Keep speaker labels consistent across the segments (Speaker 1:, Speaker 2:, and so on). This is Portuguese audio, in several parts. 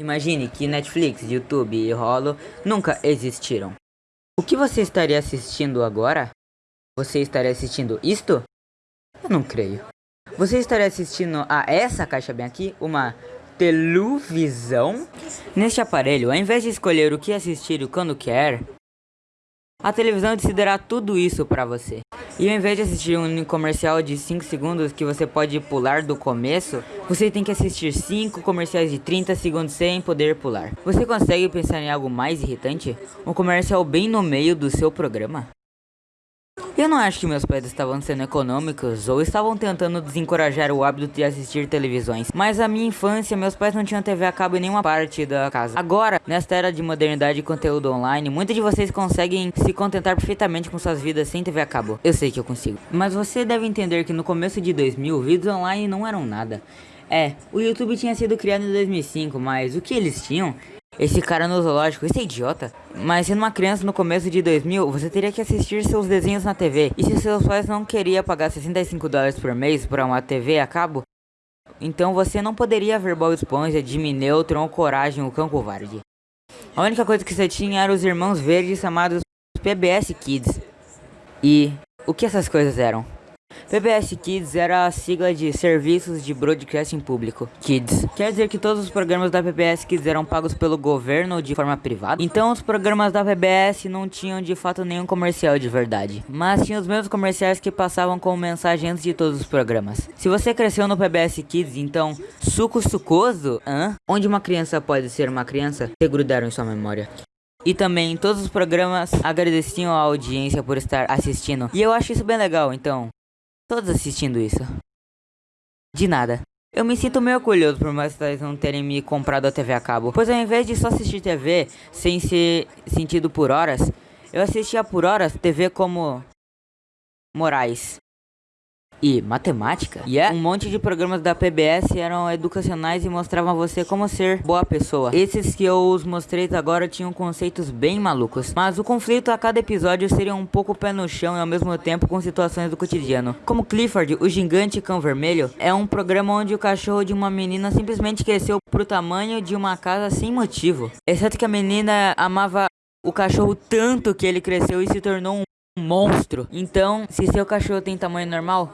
Speaker 1: Imagine que Netflix, YouTube e Holo nunca existiram. O que você estaria assistindo agora? Você estaria assistindo isto? Eu não creio. Você estaria assistindo a essa caixa bem aqui? Uma televisão? Neste aparelho, ao invés de escolher o que assistir quando quer, a televisão decidirá tudo isso para você. E ao invés de assistir um comercial de 5 segundos que você pode pular do começo, você tem que assistir 5 comerciais de 30 segundos sem poder pular. Você consegue pensar em algo mais irritante? Um comercial bem no meio do seu programa? Eu não acho que meus pais estavam sendo econômicos ou estavam tentando desencorajar o hábito de assistir televisões, mas a minha infância, meus pais não tinham TV a cabo em nenhuma parte da casa. Agora, nesta era de modernidade e conteúdo online, muitos de vocês conseguem se contentar perfeitamente com suas vidas sem TV a cabo. Eu sei que eu consigo. Mas você deve entender que no começo de 2000, vídeos online não eram nada. É, o YouTube tinha sido criado em 2005, mas o que eles tinham esse cara no zoológico, esse é idiota. Mas sendo uma criança no começo de 2000, você teria que assistir seus desenhos na TV. E se seus pais não queriam pagar 65 dólares por mês para uma TV a cabo, então você não poderia ver Bob Esponja, Jimmy Neutron ou Coragem, o Cão Covarde. A única coisa que você tinha eram os Irmãos Verdes chamados PBS Kids. E o que essas coisas eram? PBS Kids era a sigla de Serviços de Broadcasting Público. Kids. Quer dizer que todos os programas da PBS Kids eram pagos pelo governo de forma privada? Então os programas da PBS não tinham de fato nenhum comercial de verdade. Mas tinham os mesmos comerciais que passavam como mensagem antes de todos os programas. Se você cresceu no PBS Kids, então suco sucoso? Hã? Onde uma criança pode ser uma criança? Se grudaram em sua memória. E também todos os programas agradeciam a audiência por estar assistindo. E eu acho isso bem legal, então todos assistindo isso. De nada. Eu me sinto meio orgulhoso por pais não terem me comprado a TV a cabo, pois ao invés de só assistir TV sem ser sentido por horas, eu assistia por horas TV como Moraes e matemática. E yeah. um monte de programas da PBS eram educacionais e mostravam a você como ser boa pessoa. Esses que eu os mostrei agora tinham conceitos bem malucos. Mas o conflito a cada episódio seria um pouco pé no chão e ao mesmo tempo com situações do cotidiano. Como Clifford, o gigante cão vermelho, é um programa onde o cachorro de uma menina simplesmente cresceu pro tamanho de uma casa sem motivo. Exceto que a menina amava o cachorro tanto que ele cresceu e se tornou um monstro. Então, se seu cachorro tem tamanho normal,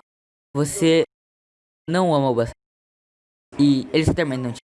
Speaker 1: você não ama o bastante. E eles também não te.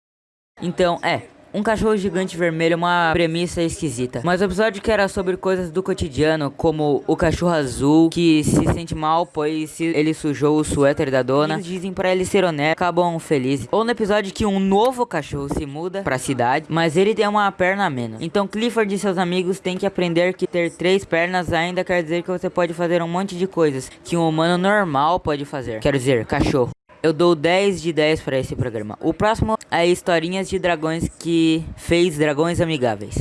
Speaker 1: Então, é. Um cachorro gigante vermelho é uma premissa esquisita. Mas o episódio que era sobre coisas do cotidiano, como o cachorro azul que se sente mal pois ele sujou o suéter da dona. Eles dizem para ele ser honesto, acabam felizes. Ou no episódio que um novo cachorro se muda pra cidade, mas ele tem uma perna a menos. Então Clifford e seus amigos têm que aprender que ter três pernas ainda quer dizer que você pode fazer um monte de coisas que um humano normal pode fazer. Quero dizer, cachorro. Eu dou 10 de 10 para esse programa. O próximo é Historinhas de Dragões que fez Dragões Amigáveis.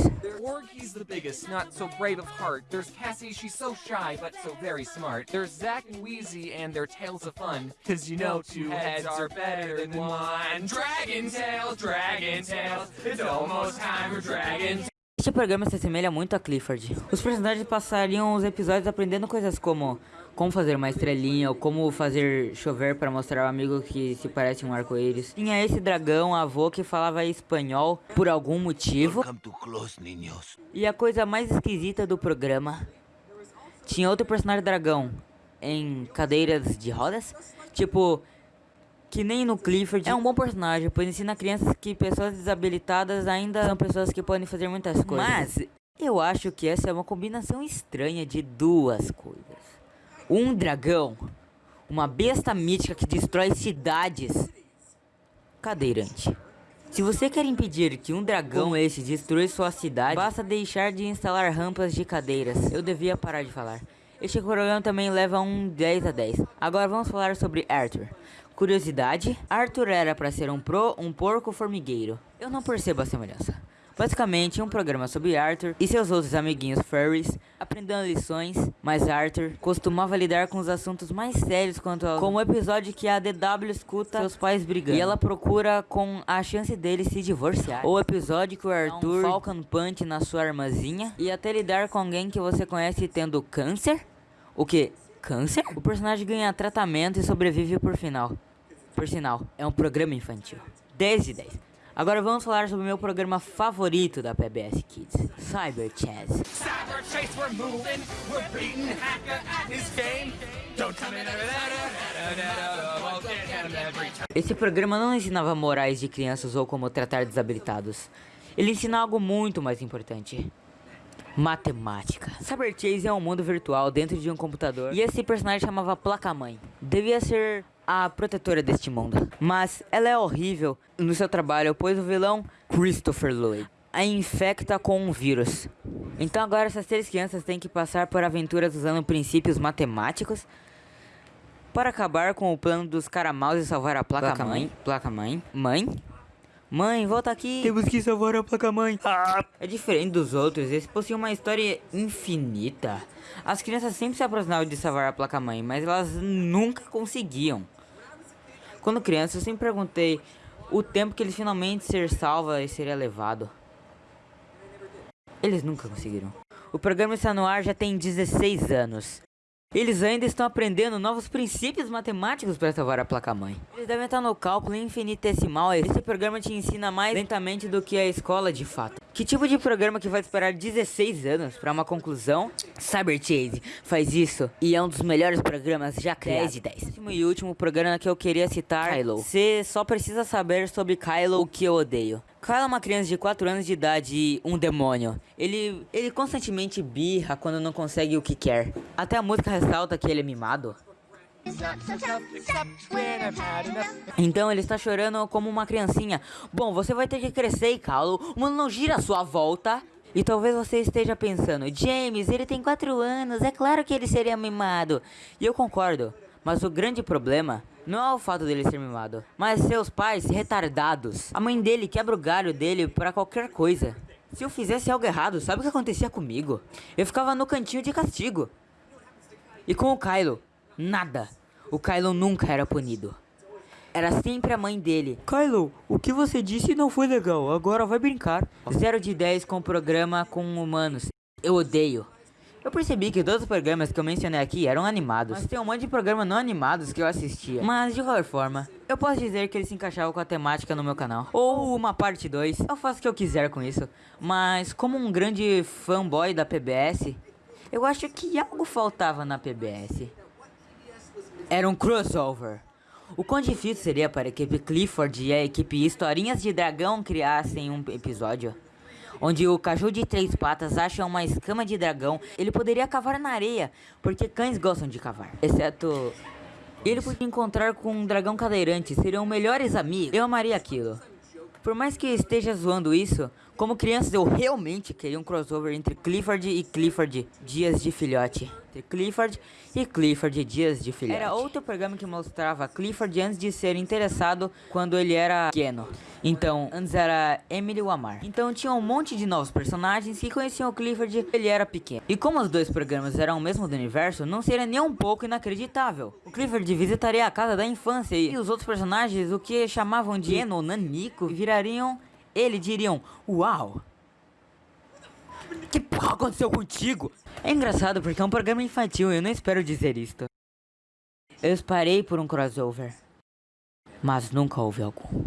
Speaker 1: the biggest, not so brave of heart. There's Cassie, she's so shy, but so very smart. There's Zack and Wheezy and their tales of fun. Cause you know two heads are better than one. Dragon Tales, Dragon Tales, it's almost time for Dragon Este programa se assemelha muito a Clifford. Os personagens passariam os episódios aprendendo coisas como como fazer uma estrelinha ou como fazer chover para mostrar ao amigo que se parece um arco-íris. Tinha esse dragão avô que falava espanhol por algum motivo. Close, e a coisa mais esquisita do programa tinha outro personagem dragão em cadeiras de rodas, tipo que nem no Clifford, é um bom personagem, pois ensina crianças que pessoas desabilitadas ainda são pessoas que podem fazer muitas coisas. Mas eu acho que essa é uma combinação estranha de duas coisas. Um dragão, uma besta mítica que destrói cidades. Cadeirante. Se você quer impedir que um dragão esse destrua sua cidade, basta deixar de instalar rampas de cadeiras. Eu devia parar de falar. Este programa também leva um 10 a 10. Agora vamos falar sobre Arthur. Curiosidade, Arthur era para ser um pro, um porco formigueiro. Eu não percebo a semelhança. Basicamente, um programa sobre Arthur e seus outros amiguinhos furries aprendendo lições, mas Arthur costumava lidar com os assuntos mais sérios quanto ao como o episódio que a DW escuta seus pais brigando e ela procura com a chance deles se divorciar. Ou o episódio que o Arthur um Falcon Punch na sua armazinha e até lidar com alguém que você conhece tendo câncer. O que? Câncer? O personagem ganha tratamento e sobrevive por final. Por sinal, é um programa infantil. 10 de 10. Agora vamos falar sobre o meu programa favorito da PBS Kids, Cyber Chess. Cyber Chase, we're moving, we're beating hacker at his game. Don't come in Esse programa não ensinava morais de crianças ou como tratar desabilitados. Ele ensina algo muito mais importante. Matemática. Cyber Chase é um mundo virtual dentro de um computador e esse personagem chamava Placa-Mãe. Devia ser a protetora deste mundo. Mas ela é horrível no seu trabalho, pois o vilão, Christopher Lloyd, a infecta com um vírus. Então agora essas três crianças têm que passar por aventuras usando princípios matemáticos para acabar com o plano dos caramaus e salvar a placa-mãe. Placa-mãe. Mãe? Mãe, volta aqui. Temos que salvar a placa-mãe. Ah. É diferente dos outros, esse possui uma história infinita. As crianças sempre se aproximavam de salvar a placa-mãe, mas elas nunca conseguiam. Quando criança, eu sempre perguntei o tempo que eles finalmente ser salva e seria levado. Eles nunca conseguiram. O programa está no ar já tem 16 anos. Eles ainda estão aprendendo novos princípios matemáticos para salvar a placa-mãe. Eles devem estar no cálculo infinitesimal. Esse programa te ensina mais lentamente do que a escola de fato. Que tipo de programa que vai esperar 16 anos para uma conclusão? Cyber Chase faz isso e é um dos melhores programas já criados. 10 de 10. Último e último programa que eu queria citar, Kylo. Você só precisa saber sobre Kylo o que eu odeio. Kylo é uma criança de 4 anos de idade e um demônio. Ele, ele constantemente birra quando não consegue o que quer. Até a música ressalta que ele é mimado. Então ele está chorando como uma criancinha. Bom, você vai ter que crescer, Kylo. O mundo não gira à sua volta. E talvez você esteja pensando, James, ele tem 4 anos, é claro que ele seria mimado. E eu concordo. Mas o grande problema não é o fato dele ser mimado, mas seus pais retardados. A mãe dele quebra o galho dele para qualquer coisa. Se eu fizesse algo errado, sabe o que acontecia comigo? Eu ficava no cantinho de castigo. E com o Kylo, nada. O Kylo nunca era punido. Era sempre a mãe dele. Kylo, o que você disse não foi legal, agora vai brincar. 0 de 10 com o programa com humanos. Eu odeio. Eu percebi que todos os programas que eu mencionei aqui eram animados. Mas tem um monte de programas não animados que eu assistia. Mas de qualquer forma, eu posso dizer que eles se encaixavam com a temática no meu canal. Ou uma parte 2. Eu faço o que eu quiser com isso. Mas como um grande fanboy da PBS, eu acho que algo faltava na PBS. Era um crossover. O quão difícil seria para a equipe Clifford e a equipe Historinhas de Dragão criassem um episódio? onde o cachorro de três patas acha uma escama de dragão, ele poderia cavar na areia, porque cães gostam de cavar. Exceto... Ele podia encontrar com um dragão cadeirante, seriam melhores amigos. Eu amaria aquilo. Por mais que esteja zoando isso, como crianças eu realmente queria um crossover entre Clifford e Clifford Dias de Filhote entre Clifford e Clifford Dias de Filhote. Era outro programa que mostrava Clifford antes de ser interessado quando ele era pequeno. Então, antes era Emily Wamar. Então tinha um monte de novos personagens que conheciam o Clifford ele era pequeno. E como os dois programas eram o mesmo do universo, não seria nem um pouco inacreditável. O Clifford visitaria a casa da infância e os outros personagens, o que chamavam de Eno ou Nanico, virariam... Ele diriam, uau, que porra aconteceu contigo? É engraçado porque é um programa infantil e eu não espero dizer isto. Eu esperei por um crossover. Mas nunca houve algum.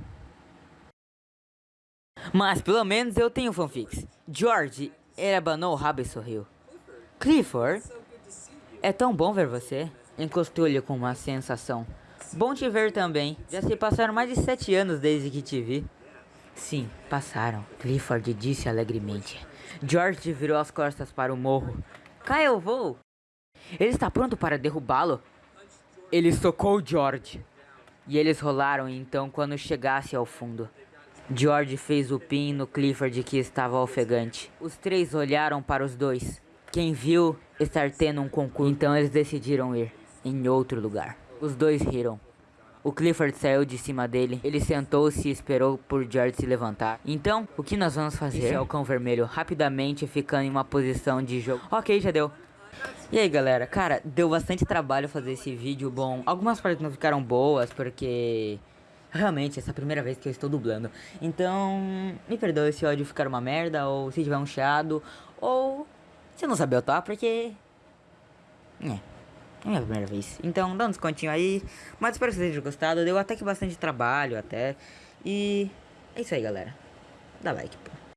Speaker 1: Mas pelo menos eu tenho fanfics. George, ele abanou o rabo e sorriu. Clifford, é tão bom ver você. Encostou-lhe com uma sensação. Bom te ver também. Já se passaram mais de sete anos desde que te vi. Sim, passaram. Clifford disse alegremente. George virou as costas para o morro. Cá eu vou! Ele está pronto para derrubá-lo? Ele socou George. E eles rolaram então quando chegasse ao fundo. George fez o pin no Clifford que estava ofegante. Os três olharam para os dois. Quem viu estar tendo um concurso, então eles decidiram ir em outro lugar. Os dois riram. O Clifford saiu de cima dele, ele sentou-se e esperou por George se levantar. Então, o que nós vamos fazer? Esse é o cão vermelho, rapidamente ficando em uma posição de jogo. Ok, já deu. E aí galera, cara, deu bastante trabalho fazer esse vídeo, bom, algumas partes não ficaram boas porque realmente essa é a primeira vez que eu estou dublando, então me perdoe se o áudio ficar uma merda ou se tiver um chiado ou se não saber eu tá, porque... É. É minha primeira vez. Então dá um descontinho aí. Mas espero que vocês tenham gostado. Deu até que bastante trabalho até. E É isso aí, galera. Dá like, pô.